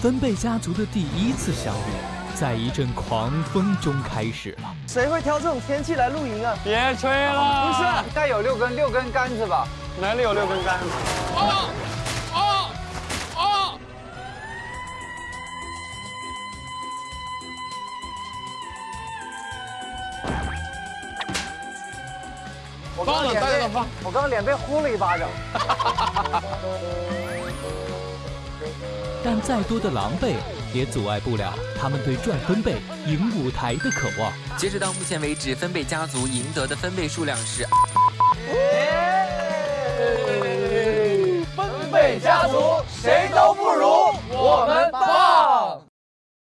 分贝家族的第一次相遇，在一阵狂风中开始了。谁会挑这种天气来露营啊？别吹了！不是，该有六根六根杆子吧？哪里有六根杆子？哦哦哦！我刚刚脸被我刚刚脸被呼了一巴掌。但再多的狼狈，也阻碍不了他们对赚分贝、赢舞台的渴望。截止到目前为止，分贝家族赢得的分贝数量是。分贝家族谁都不如。